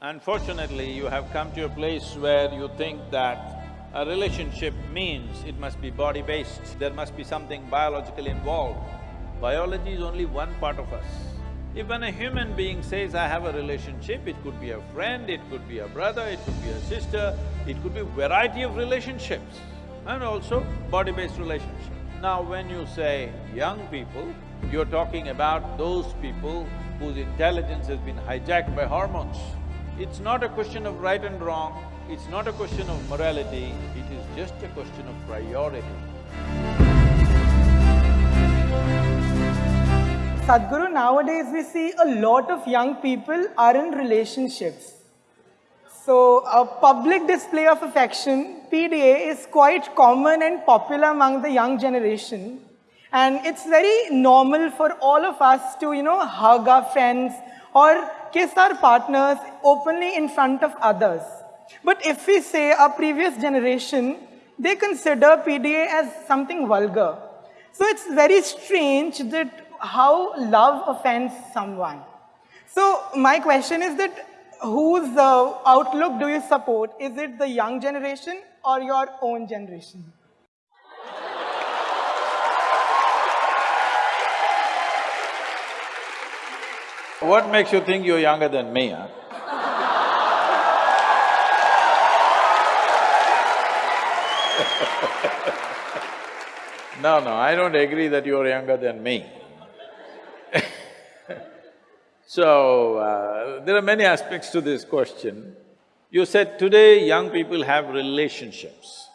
Unfortunately, you have come to a place where you think that a relationship means it must be body-based, there must be something biological involved. Biology is only one part of us. If when a human being says, I have a relationship, it could be a friend, it could be a brother, it could be a sister, it could be variety of relationships and also body-based relationship. Now when you say young people, you're talking about those people whose intelligence has been hijacked by hormones. It's not a question of right and wrong, it's not a question of morality, it is just a question of priority. Sadhguru, nowadays we see a lot of young people are in relationships. So, a public display of affection, PDA, is quite common and popular among the young generation. And it's very normal for all of us to, you know, hug our friends or kiss our partners openly in front of others. But if we say our previous generation, they consider PDA as something vulgar. So it's very strange that how love offends someone. So my question is that whose uh, outlook do you support? Is it the young generation or your own generation? What makes you think you're younger than me, huh? no, no, I don't agree that you're younger than me. so, uh, there are many aspects to this question. You said today young people have relationships.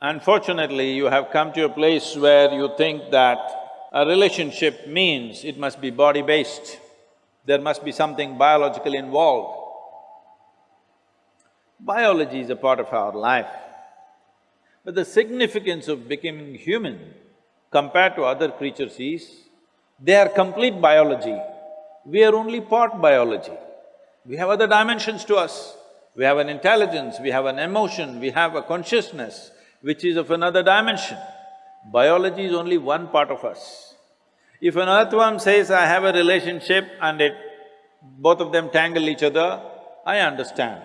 Unfortunately, you have come to a place where you think that a relationship means it must be body-based there must be something biological involved. Biology is a part of our life. But the significance of becoming human compared to other creatures is, they are complete biology, we are only part biology. We have other dimensions to us. We have an intelligence, we have an emotion, we have a consciousness which is of another dimension. Biology is only one part of us. If an earthworm says, I have a relationship and it… both of them tangle each other, I understand.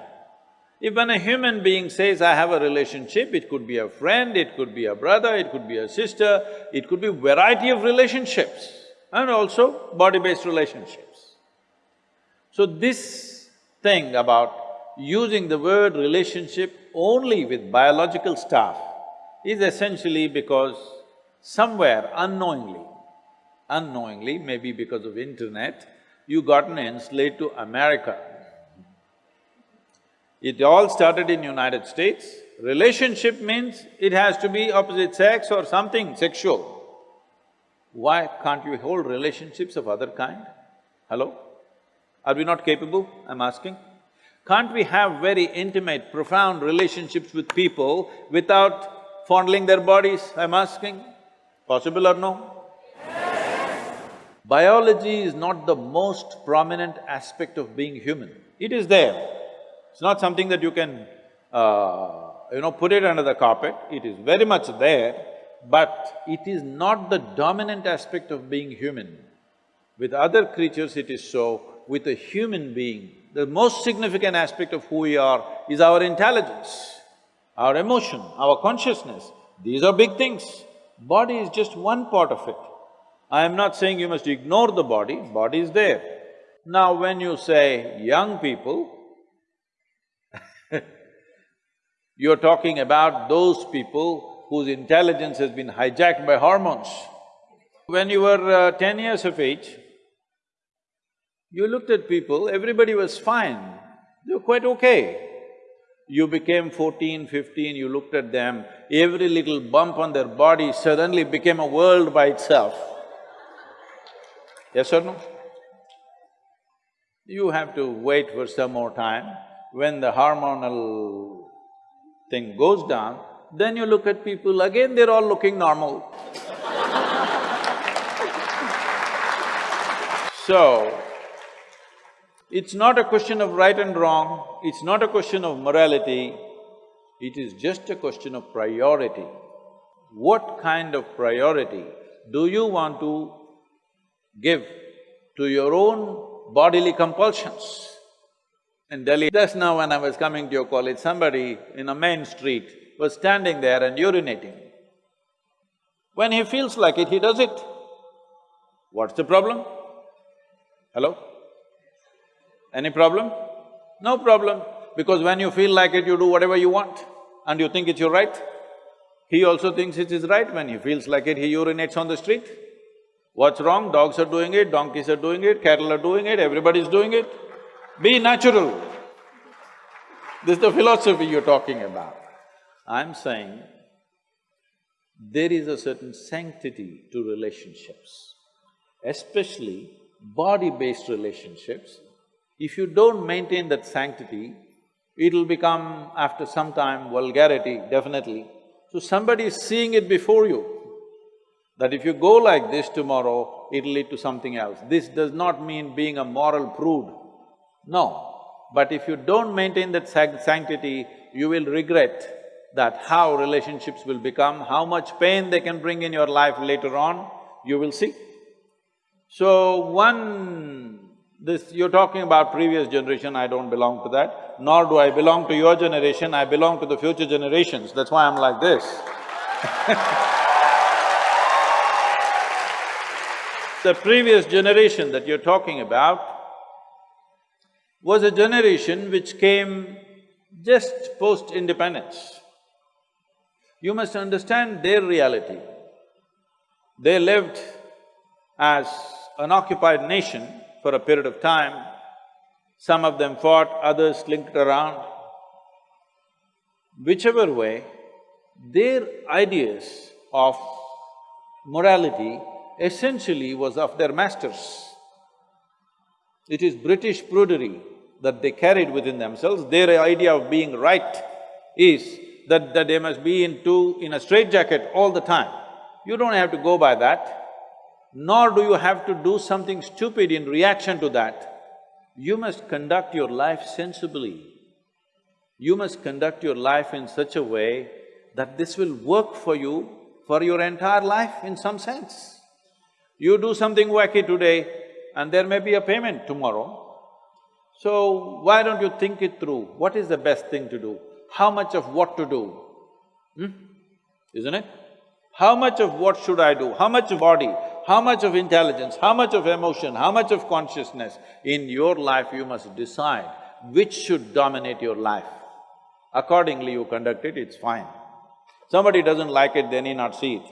If when a human being says, I have a relationship, it could be a friend, it could be a brother, it could be a sister, it could be variety of relationships and also body-based relationships. So this thing about using the word relationship only with biological stuff is essentially because somewhere unknowingly, unknowingly, maybe because of internet, you gotten enslaved to America. It all started in United States. Relationship means it has to be opposite sex or something sexual. Why can't you hold relationships of other kind? Hello? Are we not capable, I'm asking? Can't we have very intimate, profound relationships with people without fondling their bodies, I'm asking? Possible or no? Biology is not the most prominent aspect of being human. It is there. It's not something that you can, uh, you know, put it under the carpet. It is very much there, but it is not the dominant aspect of being human. With other creatures it is so, with a human being, the most significant aspect of who we are is our intelligence, our emotion, our consciousness. These are big things. Body is just one part of it. I am not saying you must ignore the body, body is there. Now when you say young people, you're talking about those people whose intelligence has been hijacked by hormones. When you were uh, ten years of age, you looked at people, everybody was fine, they were quite okay. You became fourteen, fifteen, you looked at them, every little bump on their body suddenly became a world by itself. Yes or no? You have to wait for some more time. When the hormonal thing goes down, then you look at people, again they're all looking normal. so, it's not a question of right and wrong, it's not a question of morality, it is just a question of priority. What kind of priority do you want to give to your own bodily compulsions. In Delhi, just now when I was coming to your college, somebody in a main street was standing there and urinating. When he feels like it, he does it. What's the problem? Hello? Any problem? No problem, because when you feel like it, you do whatever you want and you think it's your right. He also thinks it is right, when he feels like it, he urinates on the street. What's wrong? Dogs are doing it, donkeys are doing it, cattle are doing it, everybody's doing it. Be natural. This is the philosophy you're talking about. I'm saying there is a certain sanctity to relationships, especially body-based relationships. If you don't maintain that sanctity, it'll become, after some time, vulgarity, definitely. So somebody is seeing it before you, that if you go like this tomorrow, it'll lead to something else. This does not mean being a moral prude, no. But if you don't maintain that sanctity, you will regret that how relationships will become, how much pain they can bring in your life later on, you will see. So one… this… you're talking about previous generation, I don't belong to that, nor do I belong to your generation, I belong to the future generations, that's why I'm like this The previous generation that you're talking about was a generation which came just post-independence. You must understand their reality. They lived as an occupied nation for a period of time. Some of them fought, others slinked around. Whichever way, their ideas of morality essentially was of their masters. It is British prudery that they carried within themselves. Their idea of being right is that, that they must be into… in a straitjacket all the time. You don't have to go by that, nor do you have to do something stupid in reaction to that. You must conduct your life sensibly. You must conduct your life in such a way that this will work for you for your entire life in some sense. You do something wacky today and there may be a payment tomorrow. So, why don't you think it through? What is the best thing to do? how much of what to do, hmm? isn't it? How much of what should I do, how much body, how much of intelligence, how much of emotion, how much of consciousness, in your life you must decide which should dominate your life. Accordingly you conduct it, it's fine. Somebody doesn't like it, they need not see it.